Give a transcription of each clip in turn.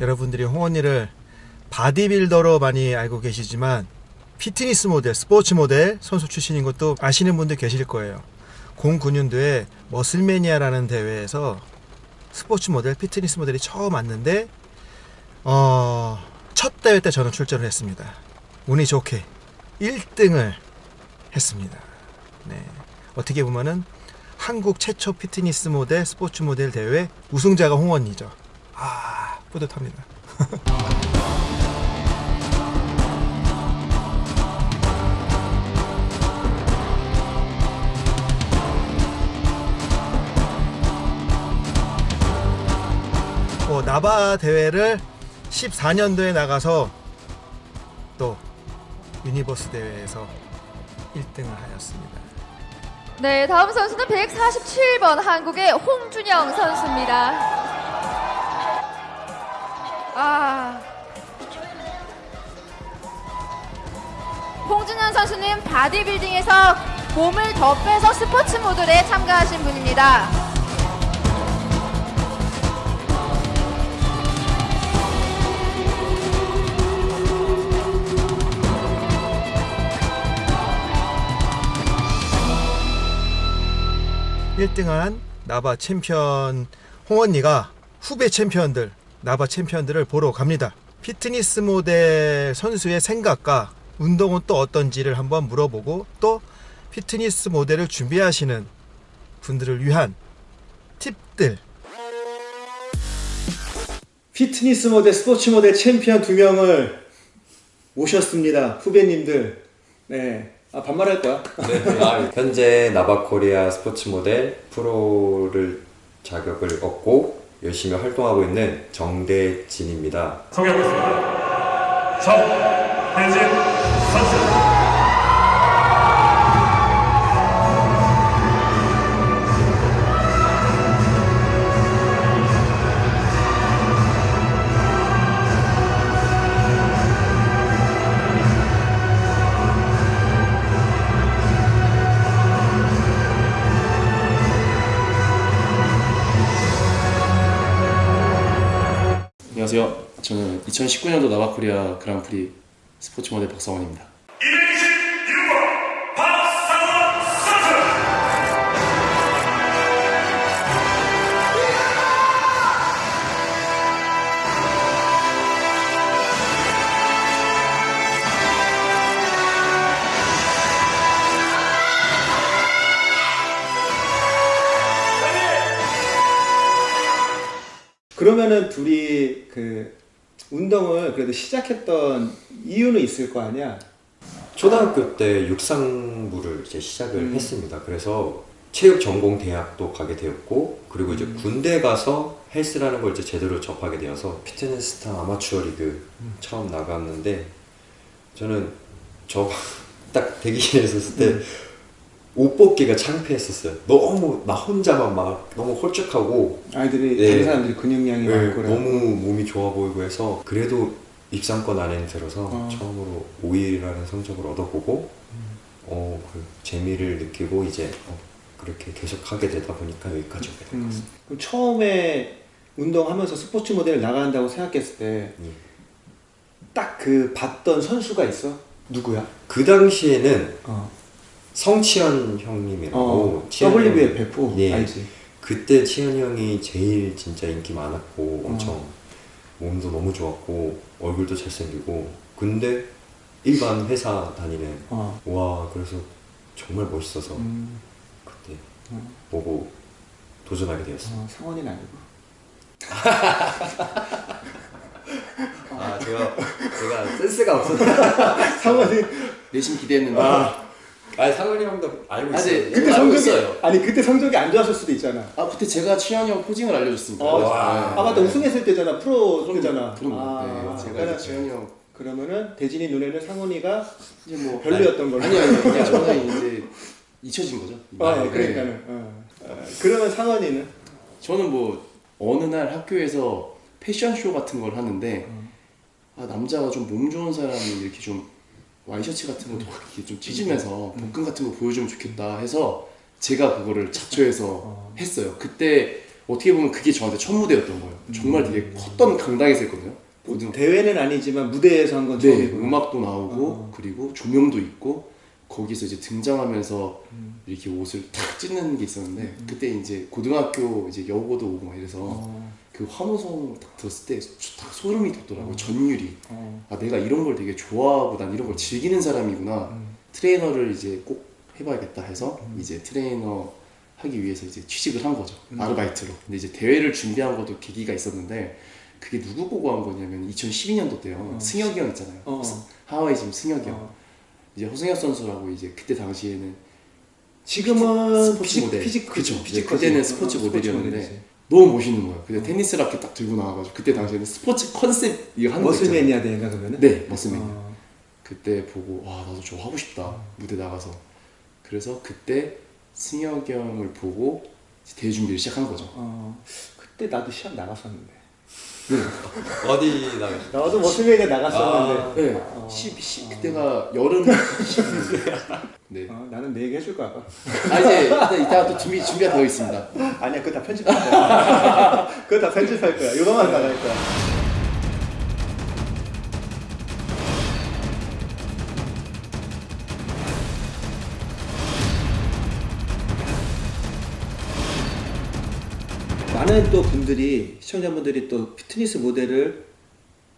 여러분들이 홍언니를 바디빌더로 많이 알고 계시지만 피트니스 모델, 스포츠 모델 선수 출신인 것도 아시는 분들 계실 거예요. 09년도에 머슬매니아라는 대회에서 스포츠 모델, 피트니스 모델이 처음 왔는데 어, 첫 대회 때 저는 출전을 했습니다. 운이 좋게 1등을 했습니다. 네. 어떻게 보면은 한국 최초 피트니스 모델, 스포츠 모델 대회 우승자가 홍언니죠. 아, 뿌듯합니다. 어, 나바 대회를 14년도에 나가서 또 유니버스 대회에서 1등을 하였습니다. 네, 다음 선수는 147번 한국의 홍준영 선수입니다. 아. 홍준영 선수는 바디빌딩에서 몸을 더 빼서 스포츠 모델에 참가하신 분입니다. 일등한 나바 챔피언 홍언니가 후배 챔피언들 나바 챔피언들을 보러 갑니다. 피트니스 모델 선수의 생각과 운동은 또 어떤지를 한번 물어보고 또 피트니스 모델을 준비하시는 분들을 위한 팁들 피트니스 모델, 스포츠 모델 챔피언 두 명을 모셨습니다. 후배님들. 네. 아, 반말할 거야. 네, 아, 현재 나바코리아 스포츠 모델 프로를 자격을 얻고 열심히 활동하고 있는 정대진입니다. 소개하겠습니다. 정대진 선수. 2019년도 나바코리아 그랑프리 스포츠 모델 박상원입니다. 226번 박상원 선수. 그러면은 둘이 그 운동을 그래도 시작했던 이유는 있을 거 아니야? 초등학교 때 육상부를 이제 시작을 음. 했습니다. 그래서 체육 전공 대학도 가게 되었고 그리고 이제 군대 가서 헬스라는 걸 이제 제대로 접하게 되어서 피트니스타 아마추어 리그 처음 나갔는데 저는 저 딱 대기실에 있었을 때 옷 벗기가 창피했었어요. 너무 나 혼자만 막 너무 홀쭉하고 아이들이 네. 다른 사람들이 근육량이 네, 많고. 너무 몸이 좋아 보이고 해서 그래도 입상권 안에 들어서 어. 처음으로 5위라는 성적을 얻어보고 음. 어, 그 재미를 느끼고 이제 어, 그렇게 계속 하게 되다 보니까 여기까지 오게 된것 음. 같습니다. 그럼 처음에 운동하면서 스포츠 모델을 나간다고 생각했을 때딱 예. 그 봤던 선수가 있어? 누구야? 그 당시에는 어. 성치현 형님이라고 어. WFF 예. 알지? 그때 치현 형이 제일 진짜 인기 많았고 어. 엄청 몸도 너무 좋았고 얼굴도 잘생기고 근데 일반 회사 다니는 어. 와 그래서 정말 멋있어서 음. 그때 어. 보고 도전하게 되었어요. 어, 상원이는 알고. 아 제가 제가 센스가 없어서 상원이 내심 기대했는데 아 니 상훈이 형도 알고 아, 있어요. 네. 그때 알고 성적이 있어요. 아니 그때 성적이 안 좋았을 수도 있잖아. 아 그때 제가 취향이 형 포징을 알려줬습니다. 어, 네. 아 맞다 우승했을 때잖아 프로 그럼, 때잖아. 그럼 아, 네, 제가 그러니까 취향이 형 그러면은 대진이 눈에는 상훈이가 이제 뭐 별로였던 걸로. 아니 아니 그냥 저는 이제 잊혀진 거죠. 아 네. 그러니까는. 어. 어, 그러면 상원이는 저는 뭐 어느 날 학교에서 패션쇼 같은 걸 하는데 아 남자가 좀 몸 좋은 사람이 이렇게 좀 와이셔츠 같은 거 이렇게 좀 찢으면서 복근 같은 거 보여주면 좋겠다 해서 제가 그거를 자초해서 어. 했어요. 그때 어떻게 보면 그게 저한테 첫 무대였던 거예요. 정말 되게 컸던 강당에서 했거든요. 고등 대회는 아니지만 무대에서 한건 네, 처음이고. 음악도 나오고 어. 그리고 조명도 있고 거기서 이제 등장하면서 음. 이렇게 옷을 탁 찢는 게 있었는데 그때 이제 고등학교 이제 여고도 오고 막 이래서 어. 그 환호성 딱 들었을 때 딱 소름이 돋더라고요. 전율이. 어. 아 내가 이런 걸 되게 좋아하고 난 이런 걸 즐기는 사람이구나. 음. 트레이너를 이제 꼭 해봐야겠다 해서 이제 트레이너 하기 위해서 이제 취직을 한 거죠. 음. 아르바이트로. 근데 이제 대회를 준비한 것도 계기가 있었는데 그게 누구 보고 한 거냐면 2012년도 때요. 승혁이 형 있잖아요. 어. 하와이 지금 승혁이 형. 어. 이제 허승혁 선수라고 이제 그때 당시에는 지금은 스포츠 physique 모델. 그쵸. 그쵸. physique 그때는 거지. 스포츠 어, 모델이었는데. 너무 멋있는 거예요. 근데 테니스 라켓 딱 들고 나와가지고 그때 당시에는 스포츠 컨셉 이거 하는 거 있잖아요. 머슬매니아 대회인가 그러면은? 네, 머슬매니아. 어. 그때 보고 와 나도 저거 하고 싶다 무대 나가서 그래서 그때 승혁이 형을 보고 이제 대회 준비를 시작한 거죠. 어. 그때 나도 시합 나갔었는데. 어디 나가? 나도 머슬매니아 나갔었는데. 네, 어. 10, 10 그때가 여름 10. 네. 어, 나는 내 얘기 해줄까 봐. 아 이제 이따, 이따가 또 준비 준비가 되어 있습니다. 아니야, 그거 다 편집할 거야. 그거 다 편집할 거야. 이거만 나갈 거야. 많은 또 분들이 시청자분들이 또 피트니스 모델을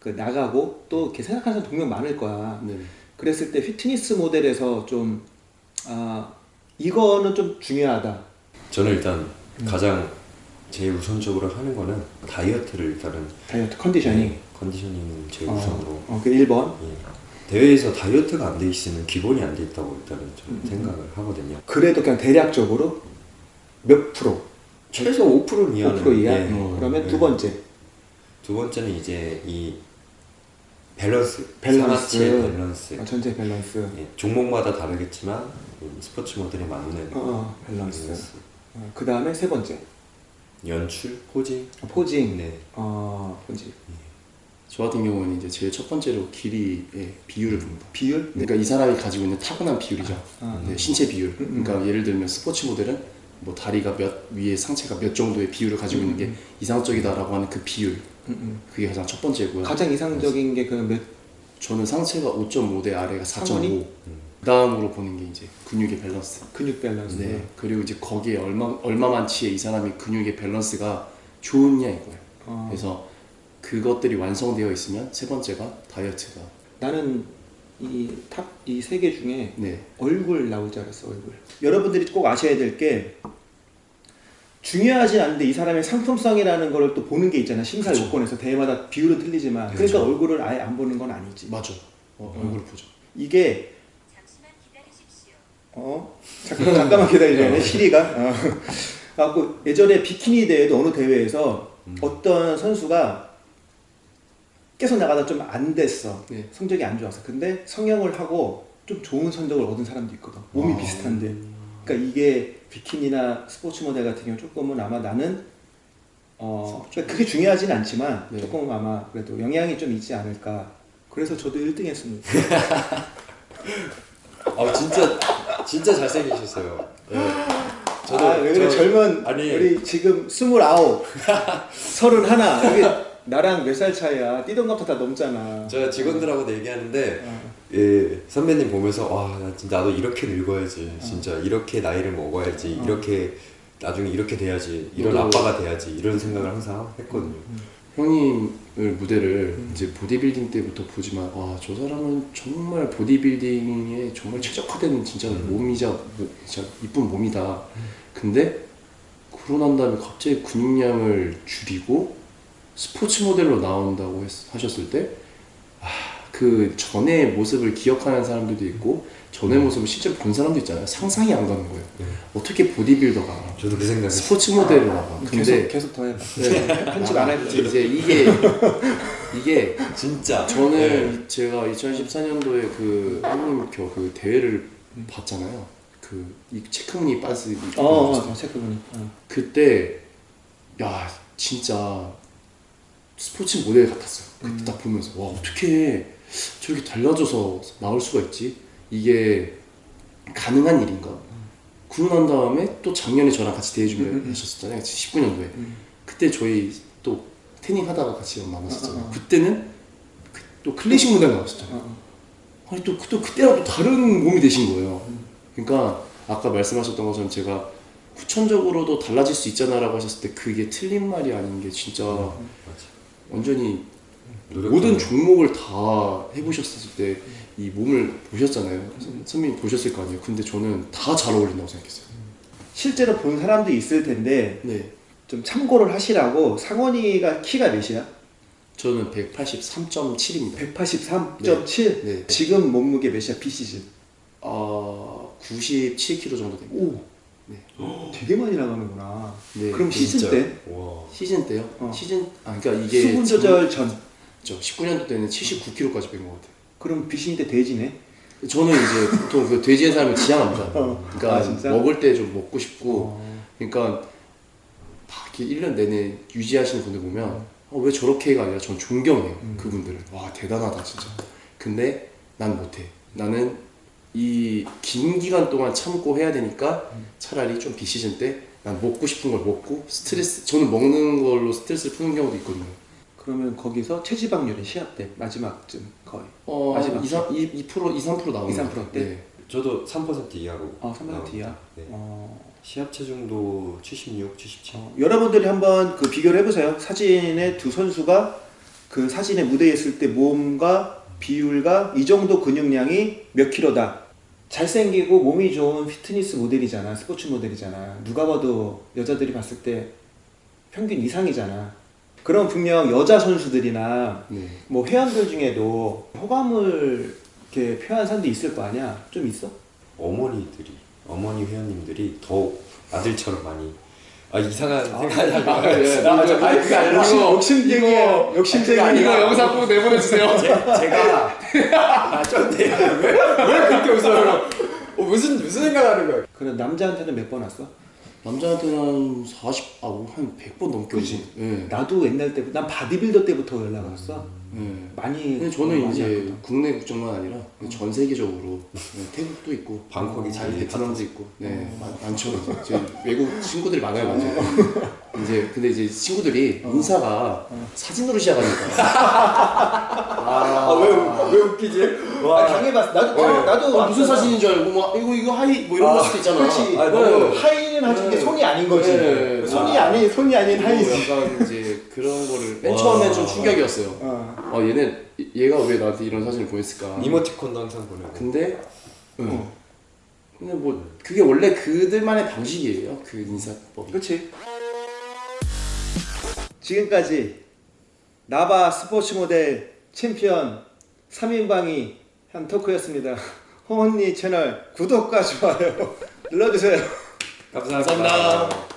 그 나가고 또 이렇게 생각하는 동료 많을 거야. 네. 그랬을 때 피트니스 모델에서 좀 아, 이거는 좀 중요하다. 저는 일단 가장 제일 우선적으로 하는 거는 다이어트를 일단은 다이어트 컨디셔닝. 네, 컨디셔닝은 제일 우선으로 어, 어, 그 1번. 예. 대회에서 다이어트가 안 돼 있으면 기본이 안 돼 있다고 일단은 저는 생각을 하거든요. 그래도 그냥 대략적으로 몇 프로? 최소 5% 이하는 5% 이하? 예. 어, 그러면 예. 두 번째. 두 번째는 이제 이 밸런스, 밸런스. 밸런스. 어, 전체 밸런스. 예, 종목마다 다르겠지만 음, 스포츠 모델에 맞는 어, 어, 밸런스. 어, 그 다음에 세 번째. 연출, posing. 어, posing. 네. 어, posing. 저 같은 경우는 이제 제일 첫 번째로 길이의 비율을 봅니다. 비율? 그러니까 이 사람이 가지고 있는 타고난 비율이죠. 아, 네, 신체 비율. 음, 그러니까 예를 들면 스포츠 모델은 뭐 다리가 몇 위에 상체가 몇 정도의 비율을 가지고 있는 게 이상적이다라고 하는 그 비율. 음, 음. 그게 가장 첫 번째고요. 가장 이상적인 게 그 몇, 저는 상체가 5.5 대 아래가 4.5. 상원이? 그 다음으로 보는 게 이제 근육의 밸런스. 근육 밸런스. 네. 그리고 이제 거기에 얼마 얼마만치의 이 사람이 근육의 밸런스가 좋냐 이거예요. 어. 그래서 그것들이 완성되어 있으면 세 번째가 다이어트가. 나는 이 top 이 세 개 중에 네. 얼굴 나올 줄 알았어 얼굴 여러분들이 꼭 아셔야 될 게 중요하지 않은데 이 사람의 상품성이라는 걸 또 보는 게 있잖아 심사 그쵸. 요건에서 대회마다 비율은 틀리지만 그러니까 그쵸. 얼굴을 아예 안 보는 건 아니지 맞아. 어, 얼굴 보죠. 이게 어 잠깐 잠깐만 돼 시리가 어. 갖고 예전에 비키니 대회도 어느 대회에서 어떤 선수가 계속 나가다 좀 안 됐어 네. 성적이 안 좋았어 근데 성형을 하고 좀 좋은 성적을 얻은 사람도 있거든 몸이 아. 비슷한데 그러니까 이게 비키니나 스포츠 모델 같은 경우 조금은 아마 나는 어 그러니까 그게 중요하진 않지만 네. 조금 아마 그래도 영향이 좀 있지 않을까 그래서 저도 1등 했습니다 아 진짜 진짜 잘생기셨어요. 예. 아, 왜 그래 저- 젊은 아니 우리 지금 스물아홉, 서른하나 여기 나랑 몇 살 차이야? 뛰던 것보다 다 넘잖아. 제가 직원들하고도 얘기하는데 어. 예, 선배님 보면서 와, 나 진짜 나도 이렇게 늙어야지. 진짜 이렇게 나이를 먹어야지. 이렇게 나중에 이렇게 돼야지. 이런 너도- 아빠가 돼야지. 이런 생각을 항상 했거든요. 형님을 무대를 이제 보디빌딩 때부터 보지만 와 저 사람은 정말 보디빌딩에 정말 최적화된 진짜 몸이자 뭐, 진짜 이쁜 몸이다. 근데 난 다음에 갑자기 근육량을 줄이고 스포츠 모델로 나온다고 했- 하셨을 때 아, 그 전의 모습을 기억하는 사람들도 있고 전의 모습을 실제로 본 사람도 있잖아요. 상상이 안 가는 거예요. 어떻게 보디빌더가 저도 그 생각을 스포츠 모델로 나가. 근데 계속 계속 더 해봐. 네. 편집 안 해도 돼. 이제 이게 이게 진짜 저는 예. 제가 2014년도에 그 형님 겨- 그 대회를 봤잖아요. 그 이 체크무늬 입고 어, 어, 나왔어요. 어. 어. 그때 야 진짜 스포츠 모델 같았어요. 그때 딱 보면서 와 어떻게 저렇게 달라져서 나올 수가 있지? 이게 가능한 일인가? 그러고 난 다음에 또 작년에 저랑 같이 대회 준비를 하셨었잖아요. 19년도에. 그때 저희 또 태닝 하다가 같이 만났었잖아요. 그때는 그- 또 클래식 무대 나왔었잖아요. 아니 또, 또 그때랑 또 다른 몸이 되신 거예요. 그러니까 아까 말씀하셨던 것처럼 제가 후천적으로도 달라질 수 있잖아라고 하셨을 때 그게 틀린 말이 아닌 게 진짜 완전히 모든 종목을 다 해보셨을 때 이 몸을 보셨잖아요. 선배님 보셨을 거 아니에요. 근데 저는 다 잘 어울린다고 생각했어요. 실제로 본 사람도 있을 텐데 네. 좀 참고를 하시라고 상원이가 키가 몇이야? 저는 183.7입니다. 183.7. 네. 지금 몸무게 몇이야 비시즌? 아, 97kg 정도 됩니다. 오. 네. 되게 많이 나가는구나. 네, 그럼 시즌 진짜. 때 와. 시즌 때요? 어. 시즌 아 그러니까 이게 수분 조절 전. 저 19년도 때는 79kg까지 뺀 것 같아요. 그럼 비시즌 때 돼지네. 저는 이제 보통 그 돼지의 삶을 지향합니다. 어. 그러니까 아? 먹을 때 좀 먹고 싶고 어. 그러니까 다 이렇게 1년 내내 유지하시는 분들 보면 어, 왜 저렇게가 아니라 전 존경해요 그분들을 와 대단하다 진짜 근데 난 못해 나는 이 긴 기간 동안 참고 해야 되니까 차라리 좀 비시즌 때 난 먹고 싶은 걸 먹고 스트레스 저는 먹는 걸로 스트레스를 푸는 경우도 있거든요 그러면 거기서 체지방률이 시합 때 마지막쯤 거의. 어, 마지막 2, 3, 2, 2% 2, 3% 나오는 2, 3%것 같아요. 때? 네. 저도 3% 이하로. 어, 3% 이하. 네. 어. 시합 체중도 76, 77. 어, 여러분들이 한번 그 비교를 해보세요. 사진의 두 선수가 그 사진의 무대에 있을 때 몸과 비율과 이 정도 근육량이 몇 킬로다. 잘생기고 몸이 좋은 피트니스 모델이잖아. 스포츠 모델이잖아. 누가 봐도 여자들이 봤을 때 평균 이상이잖아. 그럼 분명 여자 선수들이나 네. 뭐 회원들 중에도 호감을 이렇게 표현한 사람도 있을 거 아니야? 좀 있어? 어머니들이 어머니 회원님들이 더욱 아들처럼 많이 아 이상한 생각이 하고 아니 그게 아니라 욕심- 이거- 욕심쟁이야. 이거- 이거 영상 보고 내보내주세요 제가 아 쩐데 왜, 왜 그렇게 웃어요? 어, 무슨 무슨 생각하는 거야? 그래 남자한테는 몇 번 왔어? 남자한테는 한 40, 아, 한 100번 넘게. 오고. 네. 나도 옛날 때부터 난 바디빌더 때부터 연락 왔어. 네. 많이. 근데 저는 많이 이제 왔거든. 국내 국적만 아니라 전 세계적으로 네, 태국도 있고 방콕이 아, 자기 베트남도 있고 네 많- 많죠 이제 외국 친구들이 많아요 많죠 이제 근데 이제 친구들이 인사가 사진으로 시작하니까 아왜왜 웃기지? 아, 당해봤어. 나도 당- 나도 아, 무슨. 사진인 줄 알고 막 이거 이거 hi 뭐 이런 걸 수도 있잖아 그렇지. 아, 네. 너무 hi 는 하지 게 네. 손이 아닌 거지. 네. 손이 아. 아닌 손이 아닌 hi지. 약간 이제 그런 거를 맨 와. 처음에 좀 충격이었어요 어. 아 얘는 얘가 왜 나한테 이런 사진을 보냈을까 이모티콘도 항상 보내고 근데 응. 근데 뭐 그게 원래 그들만의 방식이에요 그 인사법이 그렇지. 지금까지 나바 스포츠 모델 챔피언 3인방이 한 토크였습니다. 홍언니 채널 구독과 좋아요 눌러주세요. 감사합니다. 감사합니다.